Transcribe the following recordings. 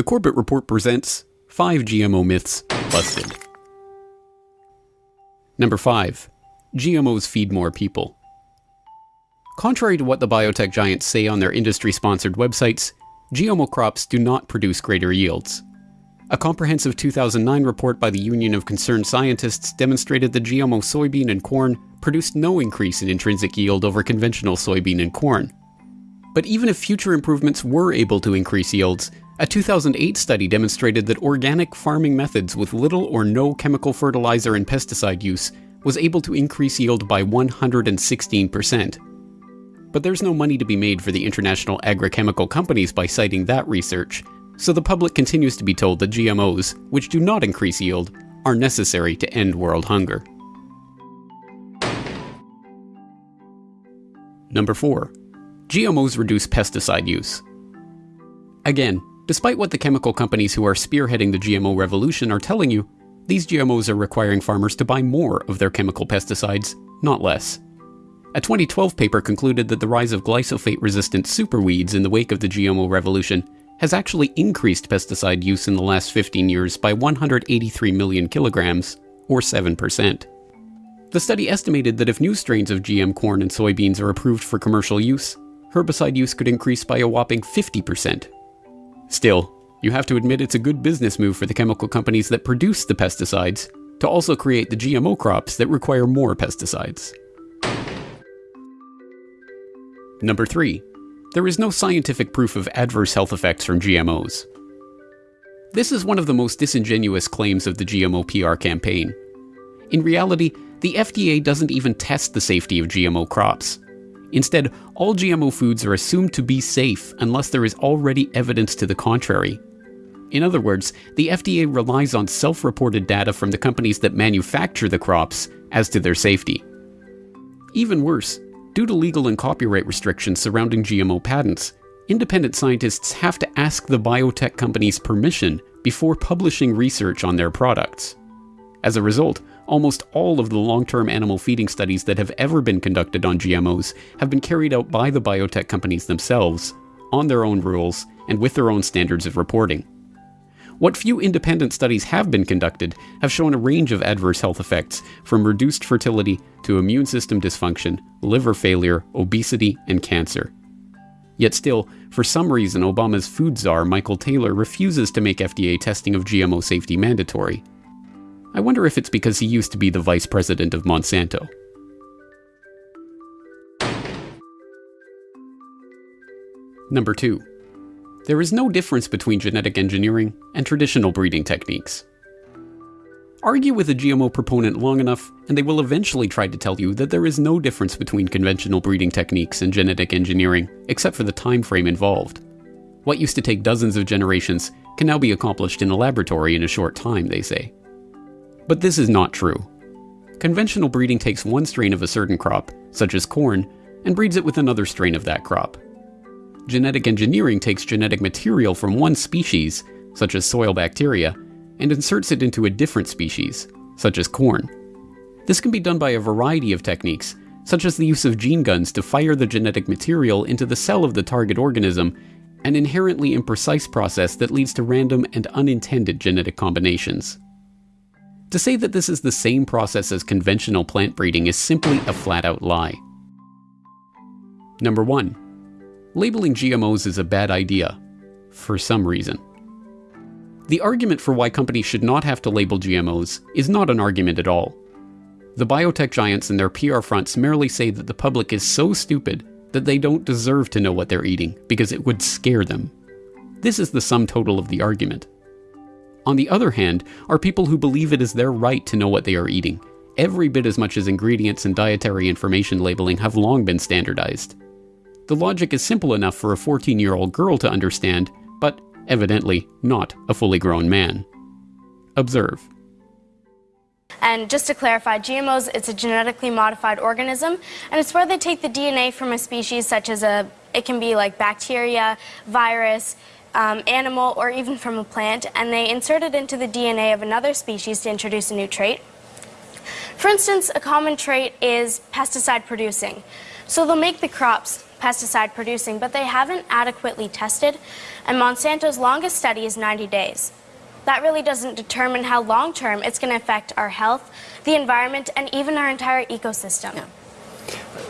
The Corbett Report presents 5 GMO Myths Busted. Number 5. GMOs feed more people. Contrary to what the biotech giants say on their industry sponsored websites, GMO crops do not produce greater yields. A comprehensive 2009 report by the Union of Concerned Scientists demonstrated that GMO soybean and corn produced no increase in intrinsic yield over conventional soybean and corn. But even if future improvements were able to increase yields, a 2008 study demonstrated that organic farming methods with little or no chemical fertilizer and pesticide use was able to increase yield by 116%. But there's no money to be made for the international agrochemical companies by citing that research, so the public continues to be told that GMOs, which do not increase yield, are necessary to end world hunger. Number 4. GMOs reduce pesticide use. Again, Despite what the chemical companies who are spearheading the GMO revolution are telling you, these GMOs are requiring farmers to buy more of their chemical pesticides, not less. A 2012 paper concluded that the rise of glyphosate resistant superweeds in the wake of the GMO revolution has actually increased pesticide use in the last 15 years by 183 million kilograms, or 7%. The study estimated that if new strains of GM corn and soybeans are approved for commercial use, herbicide use could increase by a whopping 50% Still, you have to admit it's a good business move for the chemical companies that produce the pesticides to also create the GMO crops that require more pesticides. Number 3. There is no scientific proof of adverse health effects from GMOs. This is one of the most disingenuous claims of the GMO PR campaign. In reality, the FDA doesn't even test the safety of GMO crops. Instead, all GMO foods are assumed to be safe unless there is already evidence to the contrary. In other words, the FDA relies on self reported data from the companies that manufacture the crops as to their safety. Even worse, due to legal and copyright restrictions surrounding GMO patents, independent scientists have to ask the biotech companies permission before publishing research on their products. As a result, almost all of the long term animal feeding studies that have ever been conducted on GMOs have been carried out by the biotech companies themselves, on their own rules, and with their own standards of reporting. What few independent studies have been conducted have shown a range of adverse health effects, from reduced fertility to immune system dysfunction, liver failure, obesity, and cancer. Yet still, for some reason, Obama's food czar Michael Taylor refuses to make FDA testing of GMO safety mandatory. I wonder if it's because he used to be the vice president of Monsanto. Number 2. There is no difference between genetic engineering and traditional breeding techniques. Argue with a GMO proponent long enough, and they will eventually try to tell you that there is no difference between conventional breeding techniques and genetic engineering, except for the time frame involved. What used to take dozens of generations can now be accomplished in a laboratory in a short time, they say. But this is not true. Conventional breeding takes one strain of a certain crop, such as corn, and breeds it with another strain of that crop. Genetic engineering takes genetic material from one species, such as soil bacteria, and inserts it into a different species, such as corn. This can be done by a variety of techniques, such as the use of gene guns to fire the genetic material into the cell of the target organism, an inherently imprecise process that leads to random and unintended genetic combinations. To say that this is the same process as conventional plant breeding is simply a flat out lie. Number 1. Labeling GMOs is a bad idea, for some reason. The argument for why companies should not have to label GMOs is not an argument at all. The biotech giants and their PR fronts merely say that the public is so stupid that they don't deserve to know what they're eating because it would scare them. This is the sum total of the argument. On the other hand, are people who believe it is their right to know what they are eating, every bit as much as ingredients and dietary information labeling have long been standardized. The logic is simple enough for a 14 year old girl to understand, but evidently not a fully grown man. Observe. And just to clarify, GMOs, it's a genetically modified organism, and it's where they take the DNA from a species such as a, it can be like bacteria, virus, um, animal or even from a plant, and they insert it into the DNA of another species to introduce a new trait. For instance, a common trait is pesticide producing. So they'll make the crops pesticide producing, but they haven't adequately tested and Monsanto's longest study is 90 days. That really doesn't determine how long term it's going to affect our health, the environment, and even our entire ecosystem. Yeah.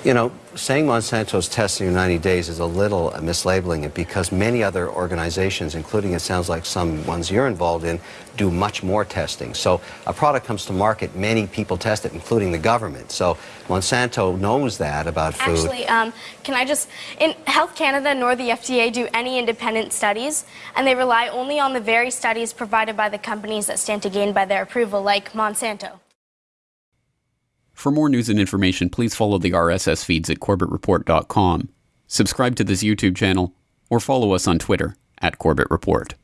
You know, saying Monsanto's testing in 90 days is a little mislabeling it because many other organizations, including it sounds like some ones you're involved in, do much more testing. So a product comes to market, many people test it, including the government. So Monsanto knows that about food. Actually, um, can I just, in Health Canada nor the FDA do any independent studies, and they rely only on the very studies provided by the companies that stand to gain by their approval, like Monsanto. For more news and information, please follow the RSS feeds at corbettreport.com, subscribe to this YouTube channel, or follow us on Twitter at Corbett Report.